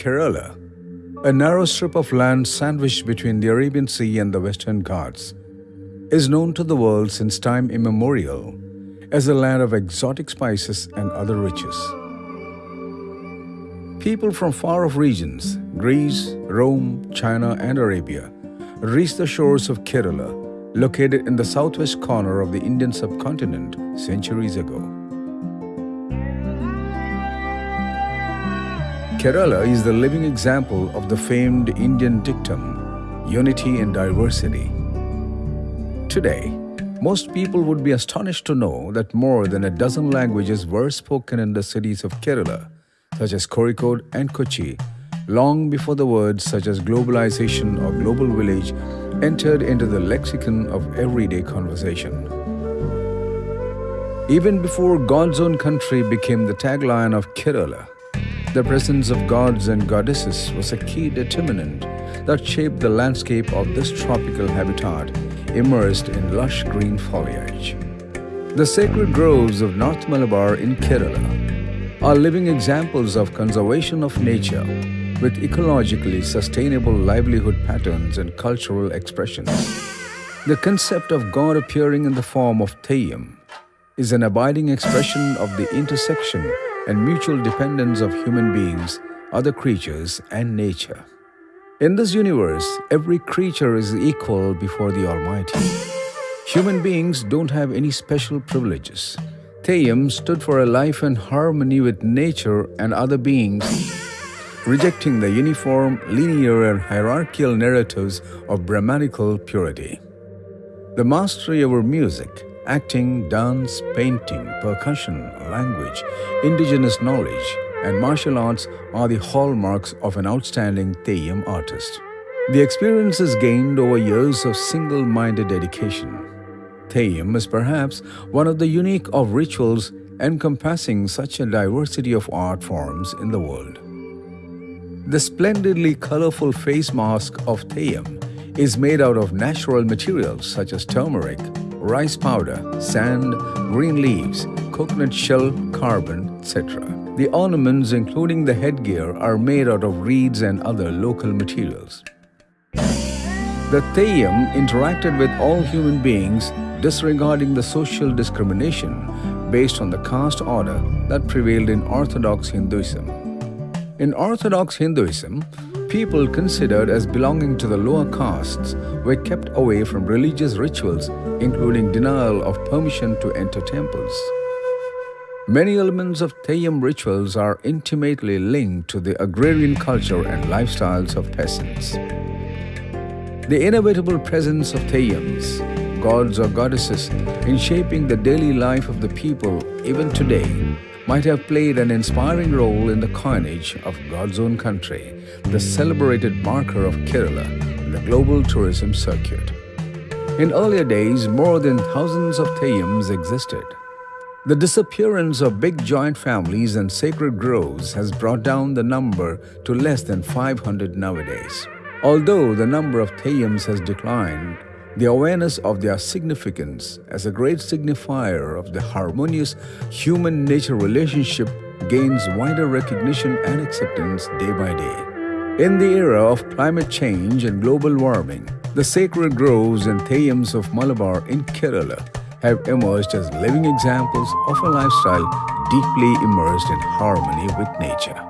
Kerala, a narrow strip of land sandwiched between the Arabian Sea and the Western Ghats, is known to the world since time immemorial as a land of exotic spices and other riches. People from far-off regions, Greece, Rome, China and Arabia, reached the shores of Kerala, located in the southwest corner of the Indian subcontinent centuries ago. Kerala is the living example of the famed Indian dictum, unity in diversity. Today, most people would be astonished to know that more than a dozen languages were spoken in the cities of Kerala, such as Kozhikode and Kochi, long before the words such as globalization or global village entered into the lexicon of everyday conversation. Even before God's own country became the tagline of Kerala, the presence of gods and goddesses was a key determinant that shaped the landscape of this tropical habitat immersed in lush green foliage. The sacred groves of North Malabar in Kerala are living examples of conservation of nature with ecologically sustainable livelihood patterns and cultural expressions. The concept of God appearing in the form of Theyyam is an abiding expression of the intersection and mutual dependence of human beings, other creatures, and nature. In this universe, every creature is equal before the Almighty. Human beings don't have any special privileges. Theyyam stood for a life in harmony with nature and other beings, rejecting the uniform, linear, and hierarchical narratives of Brahmanical purity. The mastery over music, acting, dance, painting, percussion, language, indigenous knowledge, and martial arts are the hallmarks of an outstanding Theyyam artist. The experiences gained over years of single-minded dedication. Theyyam is perhaps one of the unique of rituals encompassing such a diversity of art forms in the world. The splendidly colorful face mask of Theyyam is made out of natural materials such as turmeric, rice powder, sand, green leaves, coconut shell, carbon, etc. The ornaments, including the headgear, are made out of reeds and other local materials. The Theyyam interacted with all human beings, disregarding the social discrimination based on the caste order that prevailed in Orthodox Hinduism. In Orthodox Hinduism, people considered as belonging to the lower castes were kept away from religious rituals, including denial of permission to enter temples. Many elements of Theyyam rituals are intimately linked to the agrarian culture and lifestyles of peasants. The inevitable presence of Theyyams, gods or goddesses, in shaping the daily life of the people even today might have played an inspiring role in the coinage of God's own country, the celebrated marker of Kerala in the global tourism circuit. In earlier days, more than thousands of Theyyams existed. The disappearance of big joint families and sacred groves has brought down the number to less than 500 nowadays. Although the number of Theyyams has declined, the awareness of their significance as a great signifier of the harmonious human-nature relationship gains wider recognition and acceptance day by day. In the era of climate change and global warming, the sacred groves and Theyyams of Malabar in Kerala have emerged as living examples of a lifestyle deeply immersed in harmony with nature.